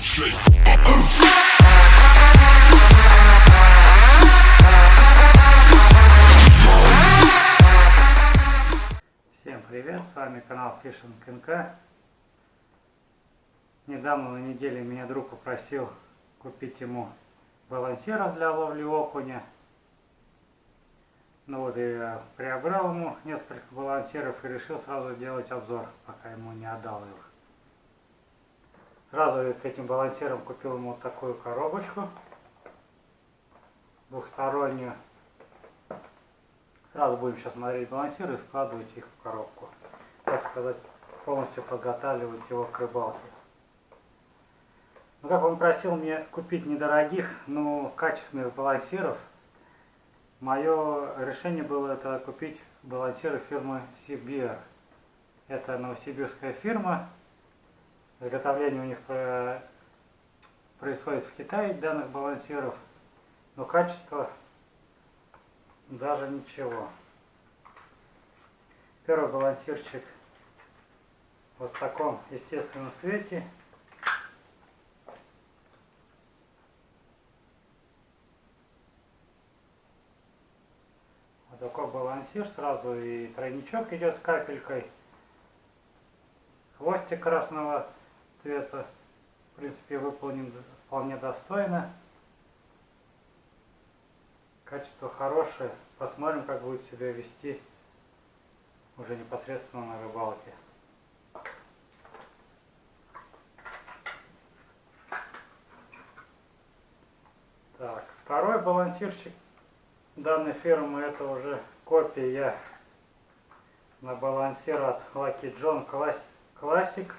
Всем привет, с вами канал Fishing НК. Недавно на неделе меня друг попросил купить ему балансиров для ловли окуня. Ну вот я приобрел ему несколько балансиров и решил сразу делать обзор, пока ему не отдал их. Сразу к этим балансирам купил ему вот такую коробочку двухстороннюю. Сразу будем сейчас смотреть балансиры и складывать их в коробку. Так сказать, полностью подготавливать его к рыбалке. Ну, как он просил мне купить недорогих, но качественных балансиров, мое решение было это купить балансиры фирмы Сибир. Это новосибирская фирма. Изготовление у них э, происходит в Китае данных балансиров, но качество даже ничего. Первый балансирчик вот в таком естественном свете. Вот такой балансир. Сразу и тройничок идет с капелькой. Хвостик красного цвета. В принципе, выполнен вполне достойно. Качество хорошее. Посмотрим, как будет себя вести уже непосредственно на рыбалке. Так, второй балансирчик данной фирмы это уже копия на балансир от Lucky John Classic.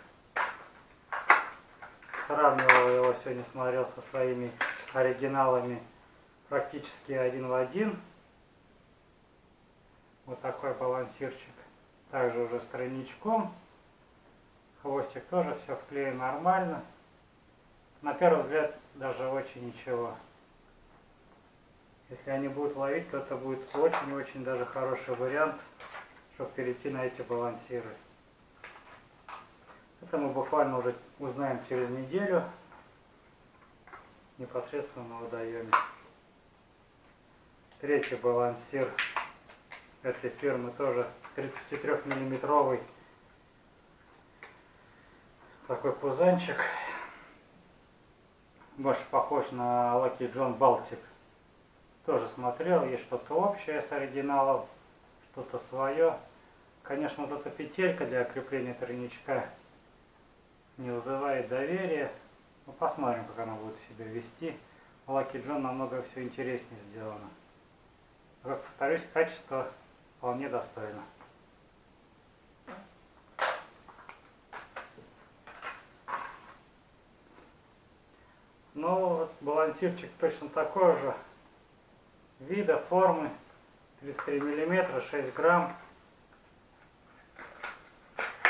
Сравнивал его сегодня, смотрел со своими оригиналами практически один в один. Вот такой балансирчик. Также уже с тройничком. Хвостик тоже все вклеен нормально. На первый взгляд даже очень ничего. Если они будут ловить, то это будет очень-очень даже хороший вариант, чтобы перейти на эти балансиры. Это мы буквально уже узнаем через неделю непосредственно на водоеме. Третий балансир этой фирмы тоже 33 миллиметровый такой пузанчик. Больше похож на Lucky John Baltic тоже смотрел есть что-то общее с оригиналом что-то свое конечно вот эта петелька для крепления тройничка не вызывает доверия. Ну, посмотрим как она будет себя вести. Lucky John намного все интереснее сделано. Как повторюсь, качество вполне достойно. Ну, вот балансирчик точно такой же. Вида, формы, 33 миллиметра, 6 грамм.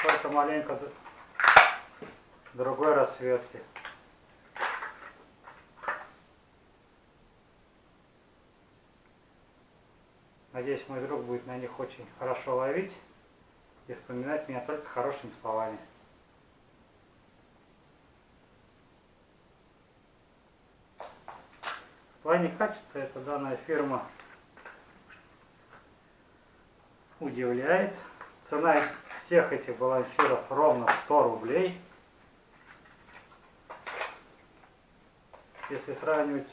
Только маленько другой расцветки. Надеюсь, мой друг будет на них очень хорошо ловить и вспоминать меня только хорошими словами. В плане качества эта данная фирма удивляет. Цена всех этих балансиров ровно 100 рублей. Если сравнивать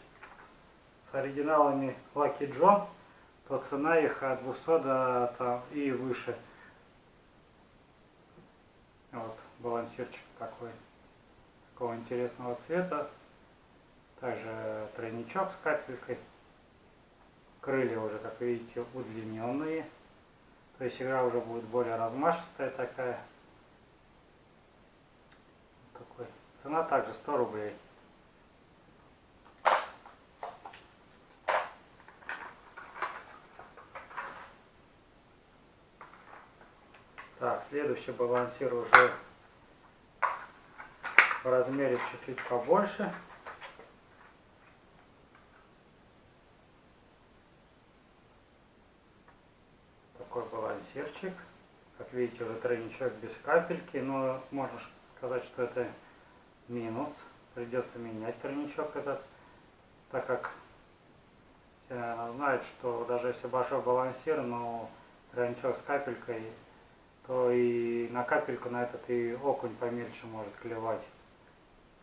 с оригиналами Lucky John, то цена их от 200 до там, и выше. Вот балансирчик такой, такого интересного цвета. Также тройничок с капелькой. Крылья уже, как видите, удлиненные. То есть игра уже будет более размашистая такая. Такой. Цена также 100 рублей. Так, следующий балансир уже в размере чуть-чуть побольше. Такой балансирчик. Как видите, уже тройничок без капельки, но можно сказать, что это минус придется менять тройничок этот, так как все, наверное, знают, что даже если большой балансир, но тройничок с капелькой, то и на капельку на этот и окунь помельче может клевать.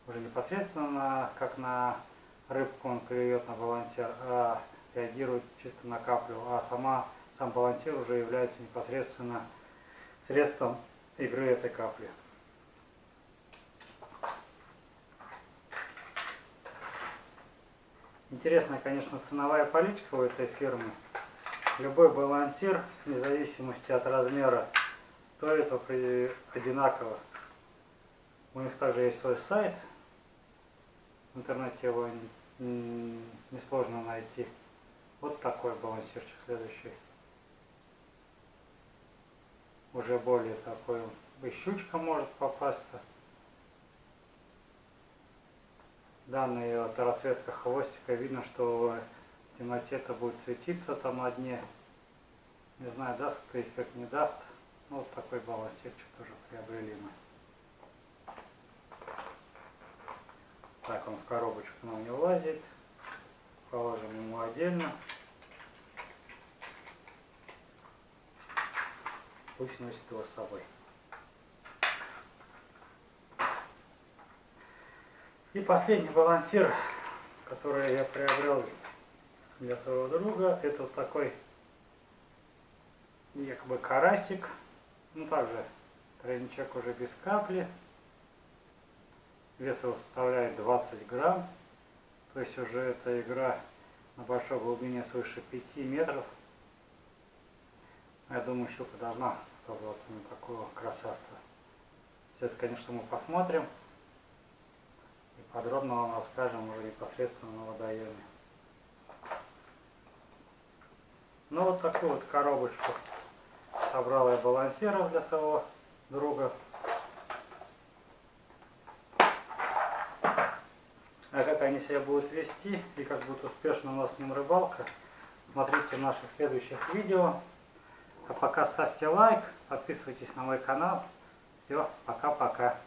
Уже непосредственно как на рыбку он клюет на балансир, а реагирует чисто на каплю, а сама, сам балансир уже является непосредственно средством игры этой капли. Интересная, конечно, ценовая политика у этой фирмы. Любой балансир, вне зависимости от размера, стоит одинаково. У них также есть свой сайт. В интернете его несложно найти. Вот такой балансирчик следующий. Уже более такой, и щучка может попасться. данная вот расцветка хвостика, видно, что в темноте это будет светиться там на дне. Не знаю, даст это эффект, не даст. Ну, вот такой балансирчик тоже приобрели мы. Так, он в коробочку нам не влазит. Положим ему отдельно. Пусть носит его с собой. И последний балансир, который я приобрел для своего друга, это вот такой якобы карасик. Ну также тройничок уже без капли. Вес его составляет 20 грамм. То есть уже эта игра на большой глубине свыше 5 метров. Я думаю, щука должна оказаться на такого красавца. Все это, конечно, мы посмотрим. Подробно вам расскажем уже непосредственно на водоеме. Ну вот такую вот коробочку собрал я балансиров для своего друга. А как они себя будут вести и как будет успешно у нас с ним рыбалка, смотрите в наших следующих видео. А пока ставьте лайк, подписывайтесь на мой канал. Все, пока-пока.